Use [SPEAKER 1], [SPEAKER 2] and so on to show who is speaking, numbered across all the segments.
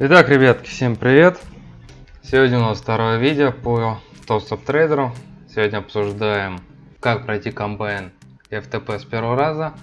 [SPEAKER 1] Итак, ребятки, всем привет! Сегодня у нас второе видео по топ трейдеру. Сегодня обсуждаем, как пройти комбайн FTP с первого раза,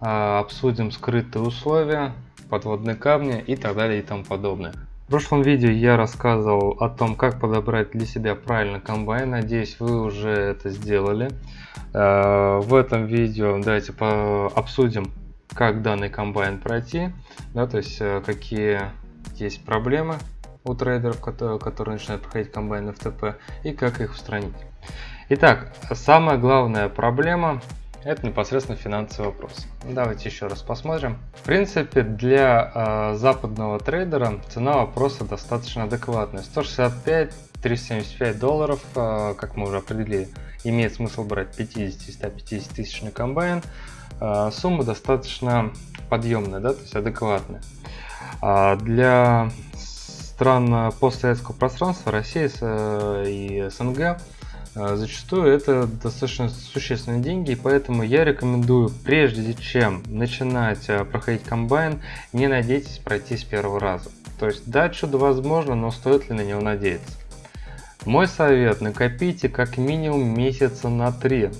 [SPEAKER 1] а, обсудим скрытые условия, подводные камни и так далее и тому подобное. В прошлом видео я рассказывал о том, как подобрать для себя правильно комбайн. Надеюсь, вы уже это сделали. А, в этом видео давайте обсудим, как данный комбайн пройти, да, то есть э, какие есть проблемы у трейдеров, которые, начинают проходить комбайн FTP, и как их устранить. Итак, самая главная проблема это непосредственно финансовый вопрос. Давайте еще раз посмотрим. В принципе, для э, западного трейдера цена вопроса достаточно адекватная. 165-375 долларов, э, как мы уже определили, имеет смысл брать 50-150 тысячный комбайн. Э, сумма достаточно подъемная, да, то есть адекватная. А для стран постсоветского пространства, России э, и СНГ, э, зачастую это достаточно существенные деньги, поэтому я рекомендую, прежде чем начинать э, проходить комбайн, не надейтесь пройти с первого раза. То есть да, чудо возможно, но стоит ли на него надеяться? Мой совет, накопите как минимум месяца на 3.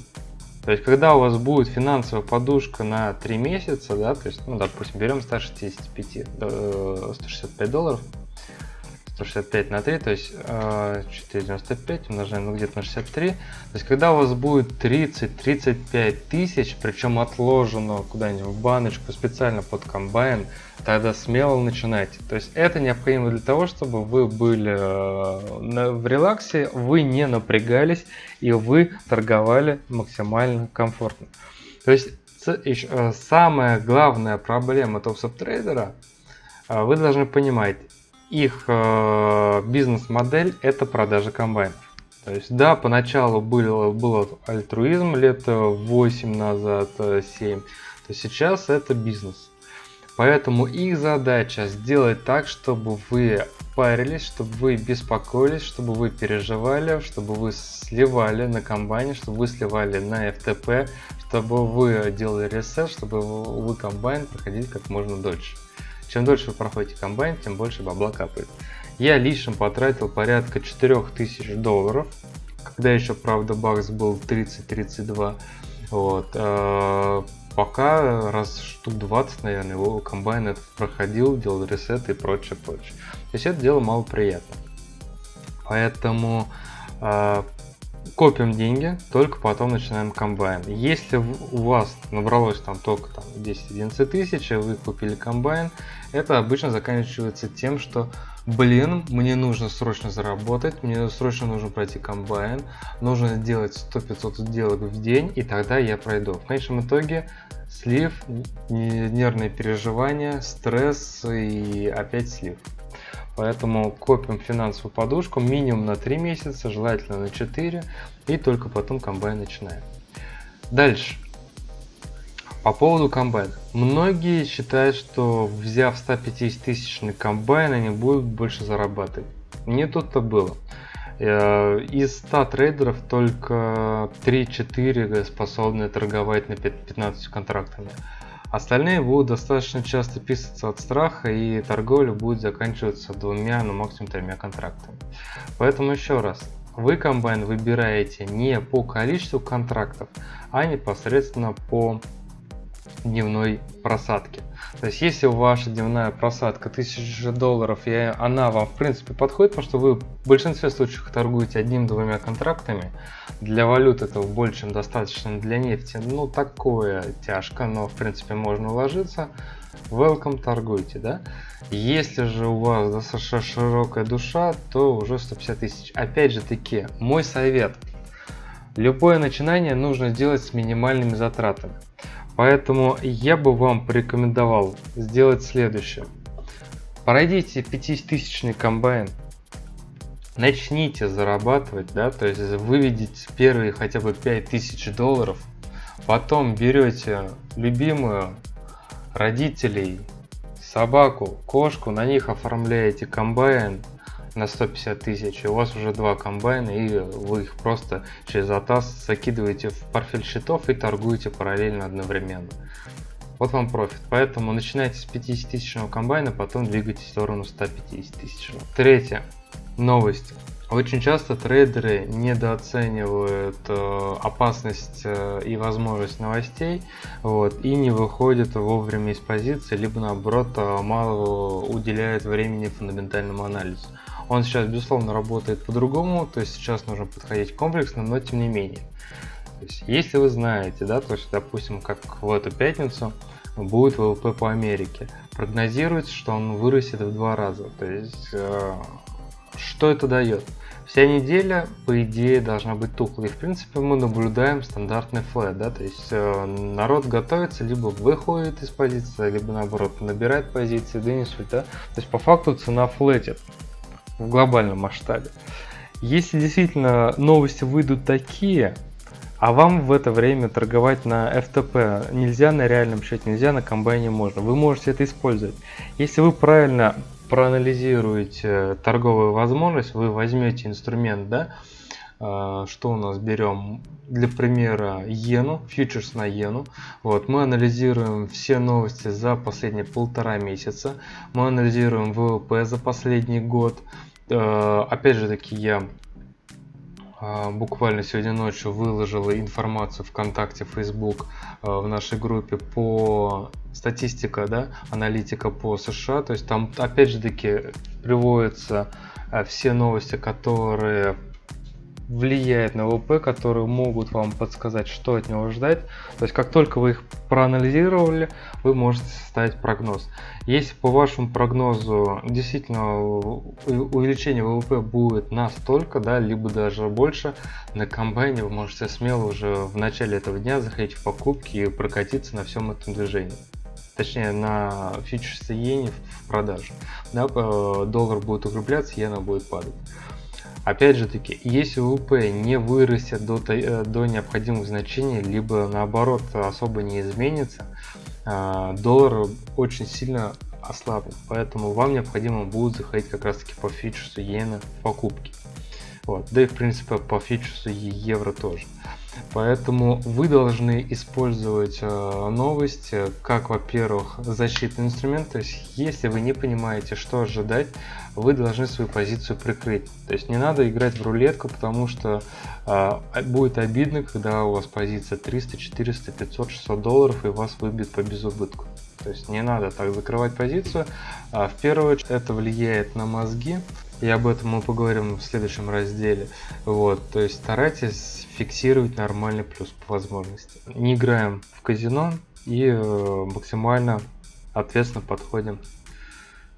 [SPEAKER 1] То есть, когда у вас будет финансовая подушка на 3 месяца, да, то есть, ну, допустим, берем 165, 165 долларов, 165 на 3, то есть 495 э, умножаем ну, где-то на 63. То есть когда у вас будет 30-35 тысяч, причем отложено куда-нибудь в баночку специально под комбайн, тогда смело начинайте. То есть это необходимо для того, чтобы вы были э, в релаксе, вы не напрягались и вы торговали максимально комфортно. То есть э, самая главная проблема TopstepTrader а, вы должны понимать, их э, бизнес-модель это продажа комбайнов. То есть, да, поначалу был, был альтруизм лет 8 назад, 7, то сейчас это бизнес. Поэтому их задача сделать так, чтобы вы парились, чтобы вы беспокоились, чтобы вы переживали, чтобы вы сливали на комбайне, чтобы вы сливали на FTP, чтобы вы делали ресет, чтобы вы комбайн проходили как можно дольше. Чем дольше вы проходите комбайн, тем больше бабла капает. Я лично потратил порядка 4000 долларов, когда еще, правда, бакс был 30-32. Вот. А, пока раз штук 20, наверное, его комбайн этот проходил, делал ресет и прочее, прочее. То есть это дело мало приятно. Поэтому а, копим деньги, только потом начинаем комбайн. Если у вас набралось там только там 10-11 тысяч, вы купили комбайн, это обычно заканчивается тем, что блин, мне нужно срочно заработать, мне срочно нужно пройти комбайн, нужно сделать 100-500 сделок в день, и тогда я пройду. В конечном итоге слив, нервные переживания, стресс и опять слив. Поэтому копим финансовую подушку минимум на 3 месяца, желательно на 4, и только потом комбайн начинаем. Дальше. По поводу комбайна. Многие считают, что взяв 150 тысячный комбайн, они будут больше зарабатывать. Не тут-то было. Э, из 100 трейдеров только 3-4 способны торговать на 15 контрактами. Остальные будут достаточно часто писаться от страха и торговля будет заканчиваться двумя, ну максимум тремя контрактами. Поэтому еще раз, вы комбайн выбираете не по количеству контрактов, а непосредственно по дневной просадки. То есть, если ваша дневная просадка 1000 долларов, и она вам в принципе подходит, потому что вы в большинстве случаев торгуете одним-двумя контрактами, для валют этого больше, чем достаточно для нефти, ну такое тяжко, но в принципе можно уложиться, welcome торгуйте, да. Если же у вас достаточно широкая душа, то уже 150 тысяч. Опять же таки, мой совет, любое начинание нужно делать с минимальными затратами. Поэтому я бы вам порекомендовал сделать следующее. Пройдите 5000 комбайн, начните зарабатывать, да, то есть выведите первые хотя бы 5000 долларов, потом берете любимую родителей, собаку, кошку, на них оформляете комбайн, на 150 тысяч, у вас уже два комбайна, и вы их просто через атас закидываете в портфель счетов и торгуете параллельно одновременно. вот вам профит. Поэтому начинайте с 50 тысячного комбайна, потом двигайтесь в сторону 150 тысячного. Третье. Новости. Очень часто трейдеры недооценивают э, опасность э, и возможность новостей вот, и не выходят вовремя из позиции, либо наоборот э, мало уделяют времени фундаментальному анализу. Он сейчас, безусловно, работает по-другому, то есть сейчас нужно подходить комплексно, но тем не менее. То есть, если вы знаете, да, то есть, допустим, как в эту пятницу будет ВВП по Америке, прогнозируется, что он вырастет в два раза. То есть, э, что это дает? Вся неделя, по идее, должна быть тухлой. В принципе, мы наблюдаем стандартный флэт, да, то есть э, народ готовится, либо выходит из позиции, либо наоборот набирает позиции, да не суть, да. То есть по факту цена флетит в глобальном масштабе. Если действительно новости выйдут такие, а вам в это время торговать на FTP нельзя на реальном счете, нельзя на комбайне можно. Вы можете это использовать. Если вы правильно проанализируете торговую возможность, вы возьмете инструмент, да, а, что у нас берем для примера иену, фьючерс на иену. Вот, мы анализируем все новости за последние полтора месяца, мы анализируем ВВП за последний год. А, опять же таки я а, буквально сегодня ночью выложила информацию ВКонтакте, Facebook в нашей группе по статистика, да, аналитика по США, то есть там опять же таки приводятся э, все новости, которые влияют на ВВП, которые могут вам подсказать, что от него ждать. То есть, как только вы их проанализировали, вы можете составить прогноз. Если по вашему прогнозу действительно увеличение ВВП будет настолько, да, либо даже больше, на комбайне вы можете смело уже в начале этого дня заходить в покупки и прокатиться на всем этом движении точнее на фьючерсы иене в продаже. Да, доллар будет укрепляться, иена будет падать. Опять же таки, если ВВП не вырастет до, э, до необходимых значений, либо наоборот особо не изменится, а, доллар очень сильно ослабнет. Поэтому вам необходимо будет заходить как раз таки по фьючерсу иены в покупки. Вот. Да и в принципе по фьючерсу евро тоже. Поэтому вы должны использовать э, новости как, во-первых, защитный инструмент. То есть, если вы не понимаете, что ожидать, вы должны свою позицию прикрыть. То есть, не надо играть в рулетку, потому что э, будет обидно, когда у вас позиция 300, 400, 500, 600 долларов и вас выбьет по безубытку. То есть, не надо так закрывать позицию. А в первую очередь, это влияет на мозги. И об этом мы поговорим в следующем разделе. Вот, то есть старайтесь фиксировать нормальный плюс по возможности. Не играем в казино и э, максимально ответственно подходим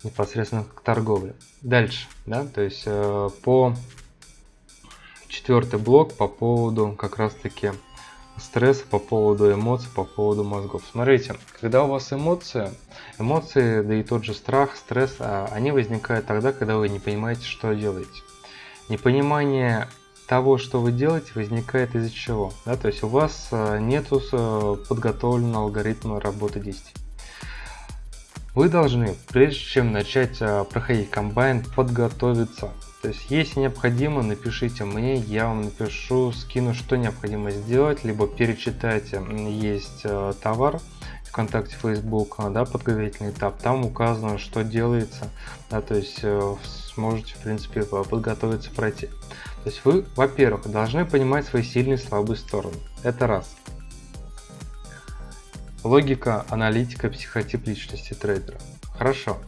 [SPEAKER 1] непосредственно к торговле. Дальше, да, то есть э, по четвертый блок по поводу как раз таки стресса, по поводу эмоций, по поводу мозгов. Смотрите, когда у вас эмоции, эмоции, да и тот же страх, стресс, а, они возникают тогда, когда вы не понимаете, что делаете. Непонимание того, что вы делаете, возникает из-за чего? Да? То есть у вас э, нет э, подготовленного алгоритма работы действий. Вы должны, прежде чем начать э, проходить комбайн, подготовиться. То есть, если необходимо, напишите мне, я вам напишу, скину, что необходимо сделать, либо перечитайте, есть товар, ВКонтакте, Facebook, да, подготовительный этап, там указано, что делается, да, то есть сможете, в принципе, подготовиться пройти. То есть вы, во-первых, должны понимать свои сильные и слабые стороны. Это раз. Логика, аналитика, психотип личности трейдера. Хорошо.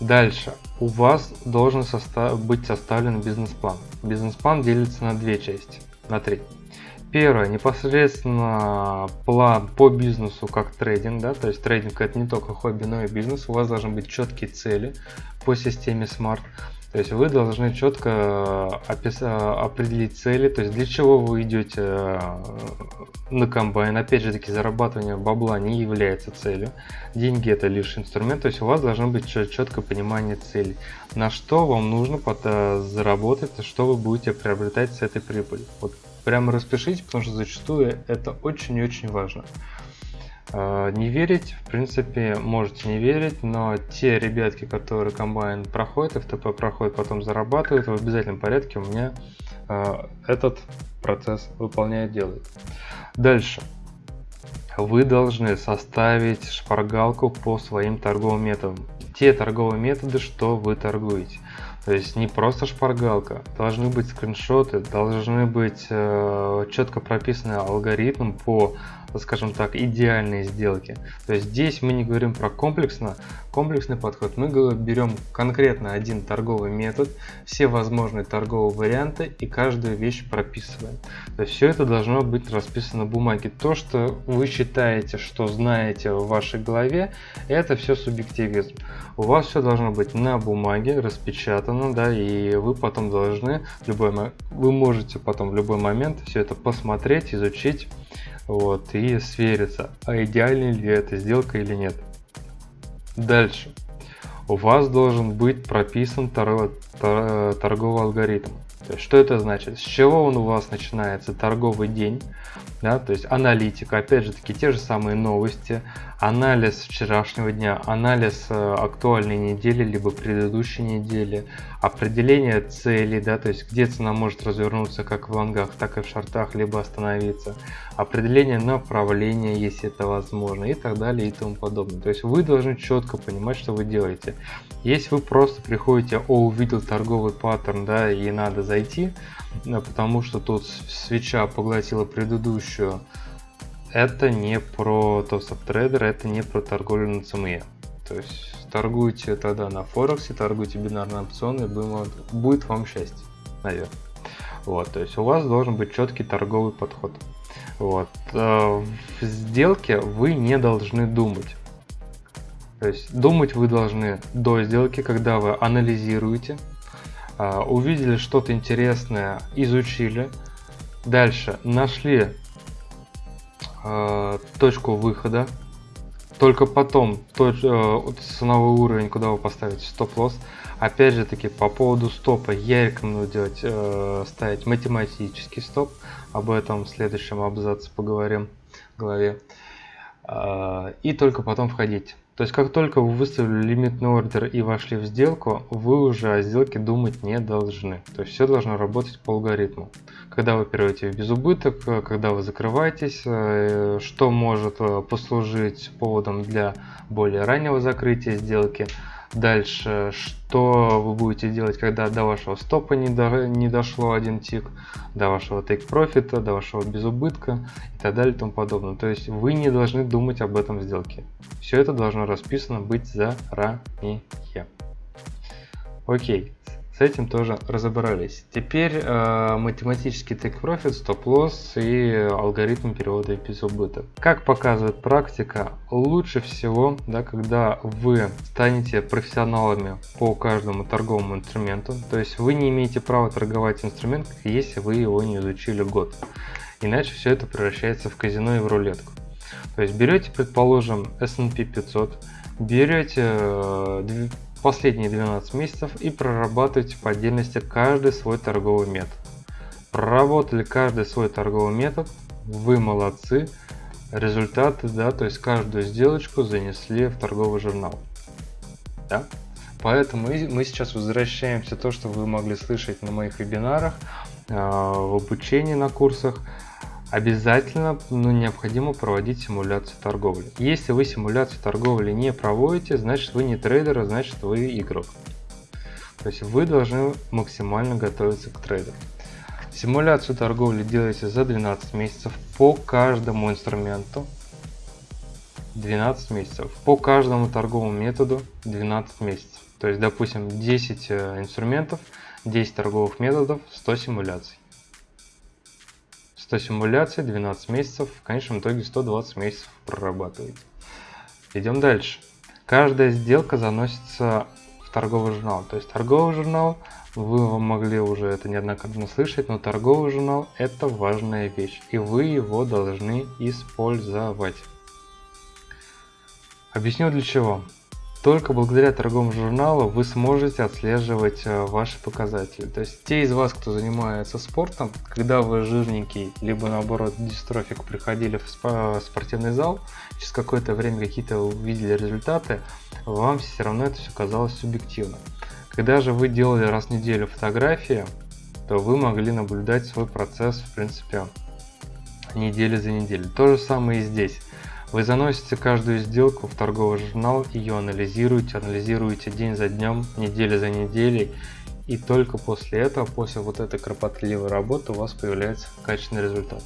[SPEAKER 1] Дальше. У вас должен состав... быть составлен бизнес-план. Бизнес-план делится на две части. На три. Первое, непосредственно план по бизнесу как трейдинг, да, то есть трейдинг это не только хобби, но и бизнес. У вас должны быть четкие цели по системе SMART. То есть вы должны четко опис... определить цели, то есть для чего вы идете э, на комбайн. Опять же таки зарабатывание бабла не является целью. Деньги это лишь инструмент, то есть у вас должно быть четкое понимание цели. На что вам нужно заработать, что вы будете приобретать с этой прибыли. Вот прямо распишите, потому что зачастую это очень и очень важно. А, не верить, в принципе, можете не верить, но те ребятки, которые комбайн проходят, FTP проходят, потом зарабатывают, в обязательном порядке у меня э, этот процесс выполняет, делает. Дальше. вы должны составить шпаргалку по своим торговым методам. Те торговые методы, что вы торгуете. То есть не просто шпаргалка, должны быть скриншоты, должны быть э, четко прописанный алгоритм по скажем так, идеальные сделки. То есть здесь мы не говорим про комплексно, комплексный подход, мы берем конкретно один торговый метод, все возможные торговые варианты и каждую вещь прописываем. То есть все это должно быть расписано на бумаге. То, что вы считаете, что знаете в вашей голове, это все субъективизм. У вас все должно быть на бумаге, распечатано, да, и вы потом должны, любой, вы можете потом в любой момент все это посмотреть, изучить, вот, и свериться, а идеальная ли эта сделка или нет. Дальше. У вас должен быть прописан торг, торговый алгоритм. Что это значит? С чего он у вас начинается? Торговый день, да, то есть аналитика, опять же таки те же самые новости, анализ вчерашнего дня, анализ э, актуальной недели, либо предыдущей недели, определение целей, да, то есть где цена может развернуться как в лонгах, так и в шортах, либо остановиться, определение направления, если это возможно, и так далее и тому подобное. То есть вы должны четко понимать, что вы делаете. Если вы просто приходите, о, увидел торговый паттерн, да, и надо зайти, потому что тут свеча поглотила предыдущую, это не про топ трейдер, это не про торговлю на ЦМЕ. То есть торгуйте тогда на Форексе, торгуйте бинарные опционы, будет вам счастье, наверное. Вот, то есть у вас должен быть четкий торговый подход. Вот. Э, в сделке вы не должны думать. То есть думать вы должны до сделки, когда вы анализируете, увидели что-то интересное, изучили, дальше нашли э, точку выхода, только потом точ, э, ценовой уровень, куда вы поставите стоп-лосс. Опять же таки по поводу стопа я рекомендую делать, э, ставить математический стоп, об этом в следующем абзаце поговорим в главе. Э, и только потом входить. То есть как только вы выставили лимитный ордер и вошли в сделку, вы уже о сделке думать не должны. То есть все должно работать по алгоритму. Когда вы переводите в безубыток, когда вы закрываетесь, э, что может э, послужить поводом для более раннего закрытия сделки – Дальше, что вы будете делать, когда до вашего стопа не, до, не дошло один тик, до вашего take профита, до вашего безубытка и так далее и тому подобное. То есть вы не должны думать об этом сделке. Все это должно расписано быть заранее. Окей, с этим тоже разобрались. Теперь э, математический take profit, стоп-лосс и алгоритм перевода без убыток. Как показывает практика, лучше всего, да, когда вы станете профессионалами по каждому торговому инструменту, то есть вы не имеете права торговать инструмент, если вы его не изучили год. Иначе все это превращается в казино и в рулетку. То есть берете, предположим, S&P 500, берете э, последние 12 месяцев и прорабатывайте по отдельности каждый свой торговый метод. Проработали каждый свой торговый метод, вы молодцы, результаты, да, то есть каждую сделочку занесли в торговый журнал. Да? Поэтому мы сейчас возвращаемся то, что вы могли слышать на моих вебинарах, а, в обучении на курсах обязательно ну, необходимо проводить симуляцию торговли. Если вы симуляцию торговли не проводите, значит вы не трейдер, а значит вы игрок. То есть вы должны максимально готовиться к трейду. Симуляцию торговли делаете за 12 месяцев по каждому инструменту. 12 месяцев. По каждому торговому методу 12 месяцев. То есть, допустим, 10 э, инструментов, 10 торговых методов, 100 симуляций. 100 симуляций, 12 месяцев, в конечном итоге 120 месяцев прорабатываете. Идем дальше. Каждая сделка заносится в торговый журнал. То есть торговый журнал, вы могли уже это неоднократно слышать, но торговый журнал это важная вещь. И вы его должны использовать. Объясню для чего. Только благодаря торговому журналу вы сможете отслеживать э, ваши показатели. То есть те из вас, кто занимается спортом, когда вы жирненький, либо наоборот дистрофик приходили в спортивный зал, через какое-то время какие-то увидели результаты, вам все равно это все казалось субъективно. Когда же вы делали раз в неделю фотографии, то вы могли наблюдать свой процесс в принципе недели за неделей. То же самое и здесь. Вы заносите каждую сделку в торговый журнал, ее анализируете, анализируете день за днем, неделя за неделей, и только после этого, после вот этой кропотливой работы у вас появляется качественный результат.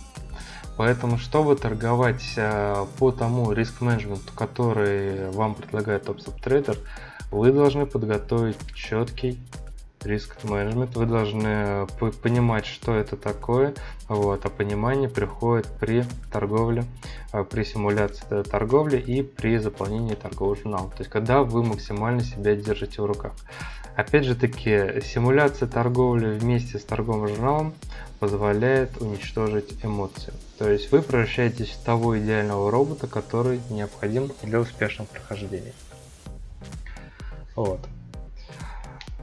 [SPEAKER 1] Поэтому, чтобы торговать э, по тому риск-менеджменту, который вам предлагает TopStop вы должны подготовить четкий риск менеджмент. Вы должны понимать что это такое вот а понимание приходит при торговле а, при симуляции торговли и при заполнении торгового журнала то есть когда вы максимально себя держите в руках. Опять же таки симуляция торговли вместе с торговым журналом позволяет уничтожить эмоции. То есть вы превращаетесь в того идеального робота который необходим для успешного прохождения. Вот. Э,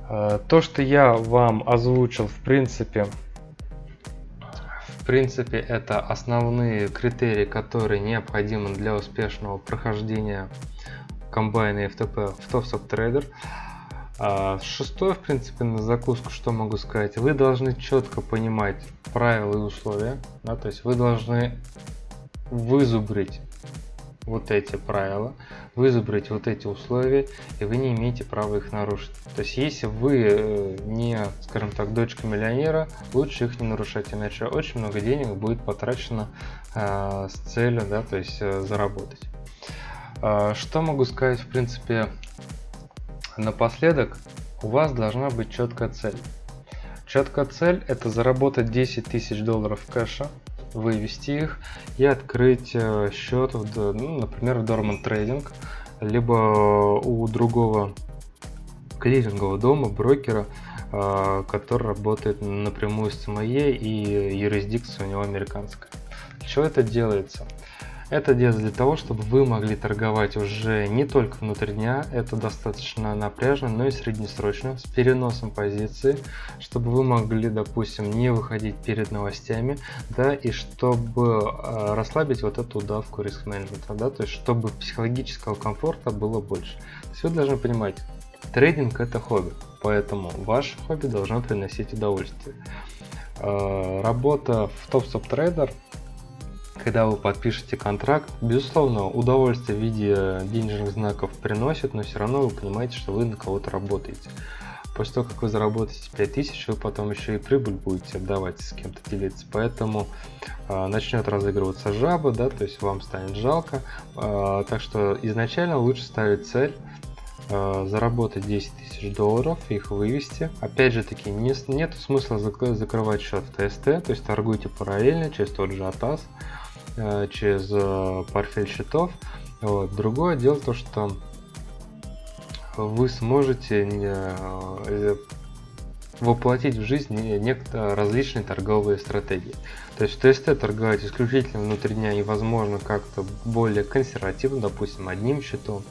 [SPEAKER 1] то, что я вам озвучил, в принципе, в принципе, это основные критерии, которые необходимы для успешного прохождения комбайна FTP в TopSop Trader. А шестое, в принципе, на закуску, что могу сказать, вы должны четко понимать правила и условия, да, то есть вы должны вызубрить вот эти правила, вызубрить вот эти условия, и вы не имеете права их нарушить. То есть, если вы э, не, скажем так, дочка миллионера, лучше их не нарушать, иначе очень много денег будет потрачено э, с целью, да, то есть э, заработать. Э, что могу сказать, в принципе, напоследок, у вас должна быть четкая цель. Четкая цель это заработать 10 тысяч долларов кэша вывести их и открыть э, счет, в, ну, например, в Dormant Trading, либо у другого клирингового дома, брокера, э, который работает напрямую с ЦМЕ и юрисдикция у него американская. Для чего это делается? Это делается для того, чтобы вы могли торговать уже не только внутри дня, это достаточно напряжно, но и среднесрочно, с переносом позиции, чтобы вы могли, допустим, не выходить перед новостями, да, и чтобы э, расслабить вот эту удавку риск менеджмента, да, то есть чтобы психологического комфорта было больше. Вы должны понимать, трейдинг это хобби, поэтому ваше хобби должно приносить удовольствие. Э, работа в топ-стоп трейдер когда вы подпишете контракт, безусловно, удовольствие в виде денежных знаков приносит, но все равно вы понимаете, что вы на кого-то работаете. После того, как вы заработаете 5000, вы потом еще и прибыль будете отдавать, с кем-то делиться. Поэтому э, начнет разыгрываться жаба, да, то есть вам станет жалко. Э, так что изначально лучше ставить цель э, заработать 10 тысяч долларов, их вывести. Опять же таки, не, нет смысла закрывать счет в ТСТ, то есть торгуйте параллельно через тот же АТАС. Э, через э, портфель счетов. Вот. Другое дело то, что вы сможете э, воплотить в жизнь некто различные торговые стратегии. То есть в ТСТ торговать исключительно внутри дня и возможно как-то более консервативно, допустим, одним счетом.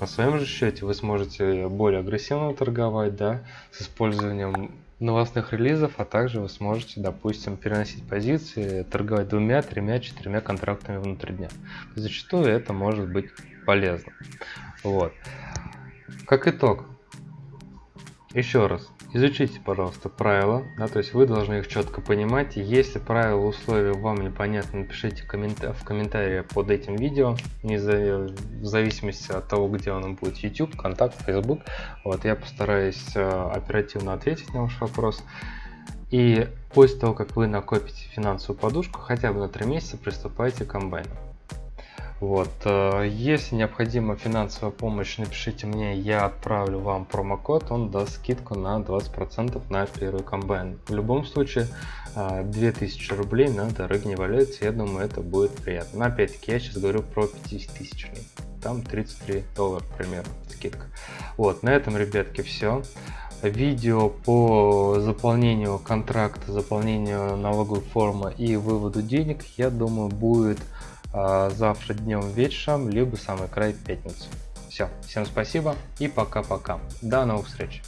[SPEAKER 1] На своем же счете вы сможете более агрессивно торговать, да, с использованием новостных релизов, а также вы сможете, допустим, переносить позиции, торговать двумя, тремя, четырьмя контрактами внутри дня. Зачастую это может быть полезно. Вот. Как итог, еще раз, изучите, пожалуйста, правила, да, то есть вы должны их четко понимать. Если правила, условия вам непонятны, напишите коммента в комментарии под этим видео, не за, в зависимости от того, где он будет, YouTube, Контакт, Facebook. Вот, я постараюсь э, оперативно ответить на ваш вопрос. И после того, как вы накопите финансовую подушку, хотя бы на 3 месяца приступайте к комбайну. Вот. Э, если необходима финансовая помощь, напишите мне, я отправлю вам промокод, он даст скидку на 20% на первый комбайн. В любом случае, 2000 э, рублей на дороге не валяется, я думаю, это будет приятно. Но опять-таки, я сейчас говорю про 50 тысяч. Там 33 доллара примерно скидка. Вот, на этом, ребятки, все видео по заполнению контракта, заполнению налоговой формы и выводу денег, я думаю, будет завтра днем вечером, либо самый край пятницу. Все, всем спасибо и пока-пока. До новых встреч.